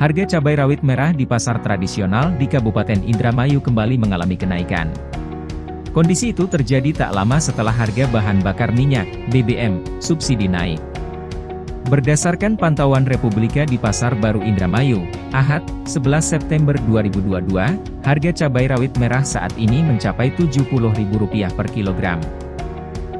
Harga cabai rawit merah di pasar tradisional di Kabupaten Indramayu kembali mengalami kenaikan. Kondisi itu terjadi tak lama setelah harga bahan bakar minyak, BBM, subsidi naik. Berdasarkan pantauan Republika di Pasar Baru Indramayu, Ahad, 11 September 2022, harga cabai rawit merah saat ini mencapai Rp70.000 per kilogram.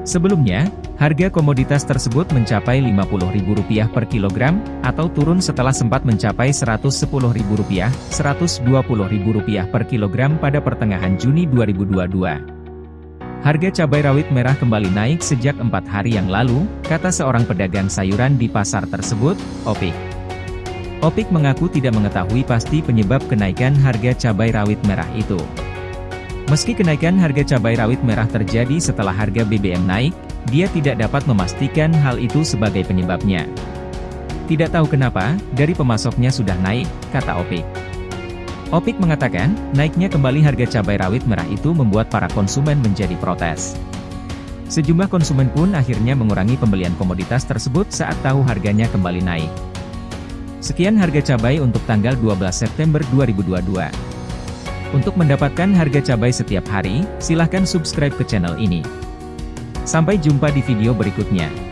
Sebelumnya, Harga komoditas tersebut mencapai Rp50.000 per kilogram, atau turun setelah sempat mencapai Rp110.000, Rp120.000 per kilogram pada pertengahan Juni 2022. Harga cabai rawit merah kembali naik sejak empat hari yang lalu, kata seorang pedagang sayuran di pasar tersebut, Opik. Opik mengaku tidak mengetahui pasti penyebab kenaikan harga cabai rawit merah itu. Meski kenaikan harga cabai rawit merah terjadi setelah harga BBM naik, dia tidak dapat memastikan hal itu sebagai penyebabnya. Tidak tahu kenapa, dari pemasoknya sudah naik, kata Opik. Opik mengatakan, naiknya kembali harga cabai rawit merah itu membuat para konsumen menjadi protes. Sejumlah konsumen pun akhirnya mengurangi pembelian komoditas tersebut saat tahu harganya kembali naik. Sekian harga cabai untuk tanggal 12 September 2022. Untuk mendapatkan harga cabai setiap hari, silahkan subscribe ke channel ini. Sampai jumpa di video berikutnya.